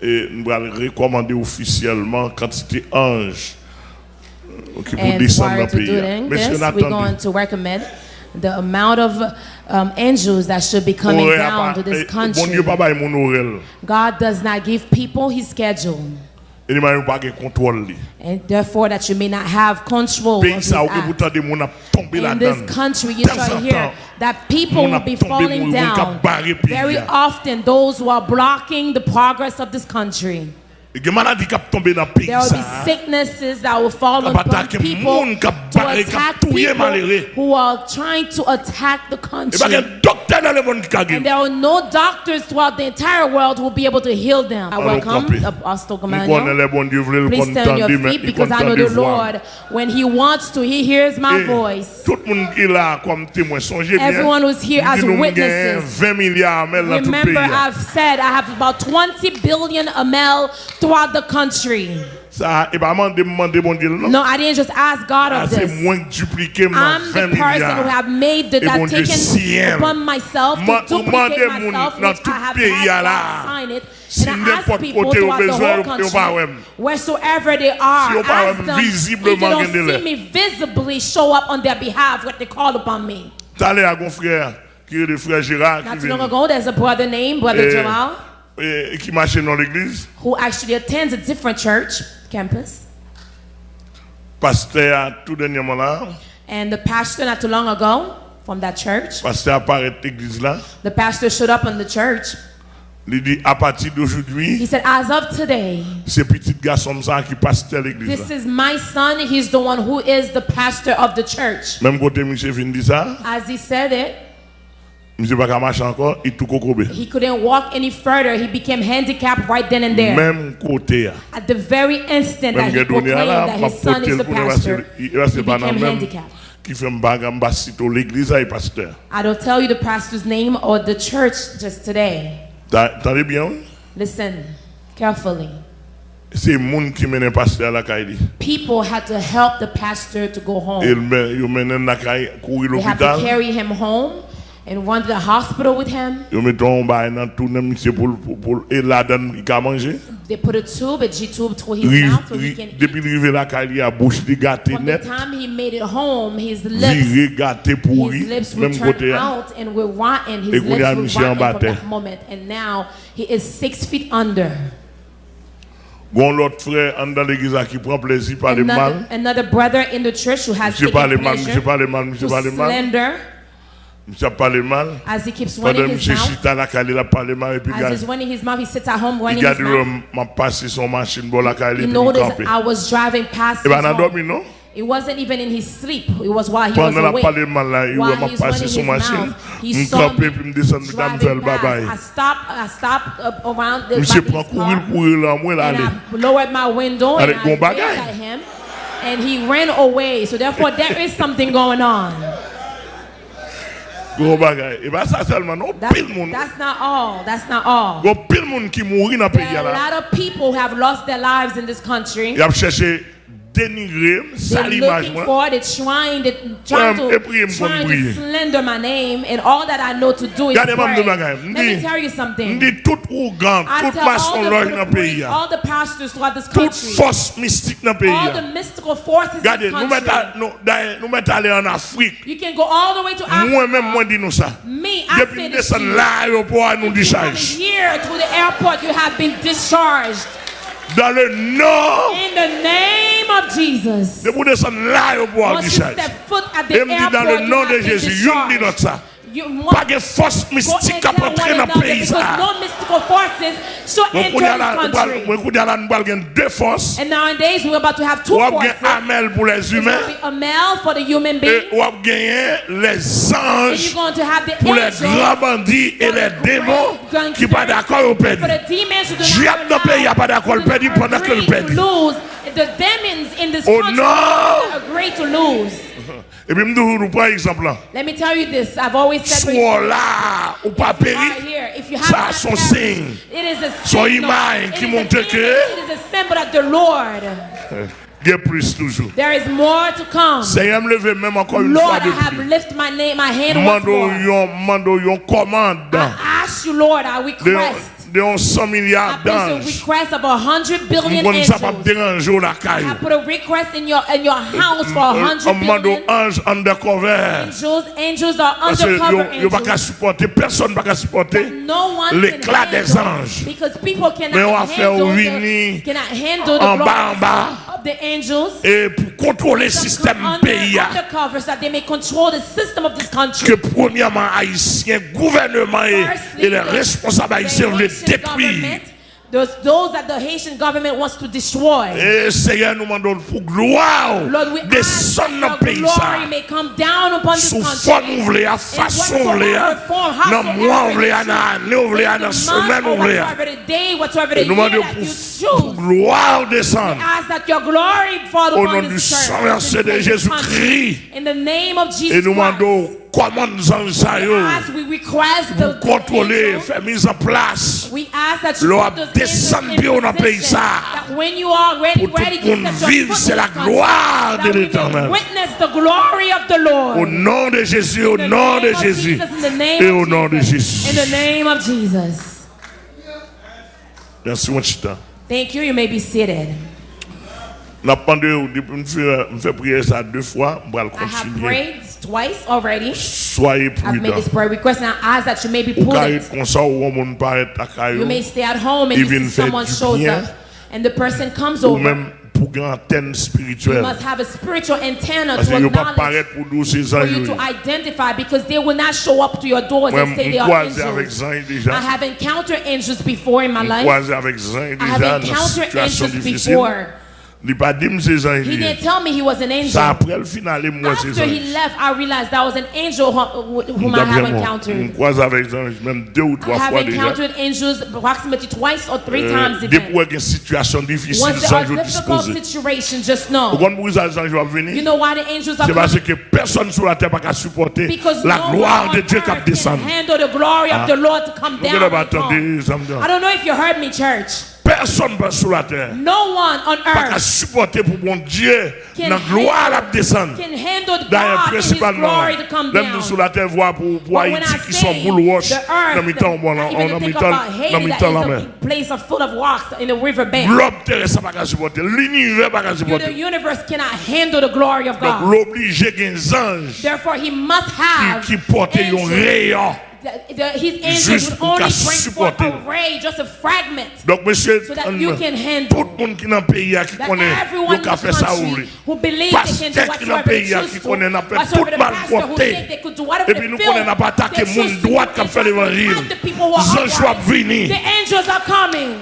Et nous allons recommander officiellement quantité ange euh, qui pour descendre dans le pays. Monsieur Nathan recommend the amount of um, angels that should be coming down pas- to this eh, country. God does not give people his schedule, Et il m'a pas de contrôle. li. and therefore that you may not have control of Pays his ça, ou que acts. pourtant des gens tombé In this country, you shall hear that people will be falling moun- moun kap down. Very often, those who are blocking the progress of this country. Et des maladies qui tombé dans le pays There will be sicknesses that will fall upon people moun, kap to barre, kap attack people who are trying to attack the country. qu'un docteur dans le monde qui a And there are no doctors throughout the entire world who will be able to heal them. I welcome campé. Uh, Apostle Gamaliel. les bons Dieu, voulez le Please stand on your feet because I know the. Lord, when He wants to, He hears my voice. Tout le monde qui est là comme témoin, songez bien. Everyone who's here as witnesses. 20 milliards mais dans tout le pays. Remember, I've said I have about 20 billion ml throughout the country. Ça, et pas demander, demander Dieu, non? No, I didn't just ask God Ah, of C'est this. moins dupliqué, moi, I'm 20 the person who milliards. have made bon that Dieu, si taken upon myself to duplicate myself, which I have had. God sign it. Si And I ask n'importe people côté au throughout the besoin, pas wheresoever they are, Si ask them if they visiblement don't see me visibly show up on their behalf when they call upon me. À mon frère, qui est le frère Gérard, Not too long ago, there's a brother named Brother Eh, Jamal Eh, qui marchait dans l'église. who actually attends a different church campus. Pasteur, tout dernièrement là, And the pastor, not too long ago, from that church, pasteur apparaît l'église là. the pastor showed up in the church. Il dit, à partir d'aujourd'hui, He said, As of today, c'est petit garçon ça qui pasteur l'église this is my son. He's the one who is the pastor of the church. Même côté monsieur vient dit ça, As he said it, he couldn't walk any further. He became handicapped right then and there. Même côté. At the very instant that he proclaimed that his son is the pastor, he se pas dans became handicapped. qui fait un bagam l'église là, pasteur. I don't tell you the pastor's name or the church just today. Listen carefully. C'est le qui mène pasteur la caille. People had to help the pastor to go home. Il mène la caille, courir They had to carry him home and run to the hospital with him. Mangé. They put a tube, a G tube to his Rive- mouth so he can Depuis la a bouche gâté From the time he made it home, his lips, gâté pourri, his lips turned côté. hein. out and were rotten. His lips were en rotten from that moment. And now he is six feet under. Gon l'autre frère en dans l'église là, qui prend plaisir par le mal. Another, brother in the church who has Monsieur taken mal, pleasure monsieur mal, mal. slender Monsieur parle mal. as he keeps running his mouth. chita la caille, il a parlé mal et puis As he's running his mouth, he sits at home running his mouth. Oh, m'a passé son machine pour la caille He et puis il noticed. I was driving past eh Et his ben a dormi non? It wasn't even in his sleep. It was while he was Pendant la awake. parlé mal là, il While m'a he's passé son his machine. mouth, he saw me puis me descendre madame driving faire bye past. bye. I stopped. I stopped up around the Monsieur prend courir courir là, moi là and. I lowered my window and I bon at him, and he ran away. So therefore, there is something going on. Gros bagay. Et eh, pas ça seulement, non, That's, not all. That's not all. Gros pile monde qui mourit dans le There pays a lot of people have lost their lives in this country. Il a cherché dénigrer, salir moi. for it, trying, to, trying, et ils trying to slender my name, and all that I know to do is pray. maman de bagay. Let me tell you something. M'di tout ougan, I tout tell maçon all the, loge dans pays priests, all the pastors throughout this Toute country, force mystique dans pays all the mystical forces in Regardez, this nous mettons country. nous, mettons aller en Afrique. You can go all the way to Africa. Moi-même, moi, dis nous ça. Me, I Depuis say nous to you. l'aéroport, nous Coming here to the airport, you have been discharged. Dans le In the name name of Jesus. Debout de son là au bois du château. Et dans le nom de Jésus, you me notre ça. Pas de force mystique qui entrer dans le pays. Nous avons deux forces. And nowadays we're about to have two forces. Amel pour les humains. For the human. Et on les anges pour les grands bandits et les démons qui pas d'accord au pays. Dans le pas d'accord au pays. The demons in this Oh, country no! agree to lose. Et puis, nous nous prenons exemple. Let me tell you this. I've always said Soit là ou pas péri, here, if you have ça son perished, signe. It is a Son image It qui a montre image. que- It is a symbol that the Lord. Il y a plus toujours. There is more to come. Seigneur me lever même encore une Lord, fois I have plus. lifted my name, my hand once more. yon, mando yon commande I ask you, Lord, I request de de 100 milliards d'anges. Mon ça pas déranger la caille. I put a request in your in your house for 100 million. ange undercover. Angels, angels are undercover angels. Yo pas supporter, personne pas qu'à supporter l'éclat des anges. Because people cannot Mais on va faire venir en bas en bas. Oh, et pour contrôler le système pays. Hein. Que premièrement, haïtien, gouvernement et, les responsables haïtiens le détruisent. Those, those that the Haitian government wants to destroy. Eh, et Seigneur nous demandons pour gloire Lord, we ask descendre dans that le pays your ça. glory ah. may come down upon this Sous forme ouvlée, à façon whatsoever form, dans ah. mois it ouvlée, dans année ouvlée, in dans semaine month or whatsoever day, whatsoever the Et nous demandons that pour, you pour choose. gloire descendre. Ask that your glory fall Au upon nom du this sang church, versé de place, this country. Jésus-Christ. In the name of Et Jesus nous Christ. demandons commande pour contrôler, faire mise en place. L'on descendre au pays ça. Pour tout le monde vivre, c'est la gloire de l'éternel. Au nom de Jésus, au nom de Jésus. Et au nom de Jésus. Merci, mon Thank you, you may be seated. N'a pas prier ça deux fois, on va le continuer. Twice already. Soyez I've made this prayer request and I ask that you may be prudent. comme ça ou on monde paraît à caillou You may stay at home and you see someone shows up and the person comes over. pour une antenne You spirituelle. must have a spiritual antenna Parce to que ne pas acknowledge paraître pour nous ces for you to identify because they will not show up to your doors Moi, and say they are croisé avec angels. Zan I have encountered angels before in my life. croisé avec Zan I have déjà dans encountered angels difficile. before. Il pas dit me ces anges. He didn't tell me he was an angel. Ça après le final moi ces After he left, I realized that was an angel whom I have encountered. croise avec Zan même deux ou I have encountered angels approximately twice or three eh, times Euh, Dès even. pour situation difficile, Once there are difficult situations, just know. comprenez pourquoi les anges vont You know why the angels are C'est parce coming? que personne sur la terre n'a qu'à supporter Because la no gloire one de on Dieu qui earth descend. can handle the glory of ah. the Lord to come down. avez and fall. entendu, ça me dit. I don't know if you heard me, church. Personne sur la terre. No one on earth. Pas supporter pour Dieu. Dans gloire à descendre. D'ailleurs, principalement, même sur la terre, voir pour, Haïti qui sont wash. Dans mi temps, en la ça pas supporter. The universe cannot handle the glory of God. Anges. Therefore, he must have. Un rayon. The- the- His angels Juste would pour only qu'à bring forth supporter. a ray, just a fragment. Donc, monsieur, So that you can handle. tout le monde qui est dans le pays qui That connaît, everyone il in a the fait ça ou country who believes they can do Pasteur qui est dans le whatsoever they pays choose qui to, connaît, n'a fait whatsoever tout the mal pastor who côté. think they could do, whatever Et they puis nous feel, connaissons n'a pas attaqué they monde choose to droit do, qui a they fait try to l'évangile. attack the people who are Les anges sont upright. venus. The angels are coming.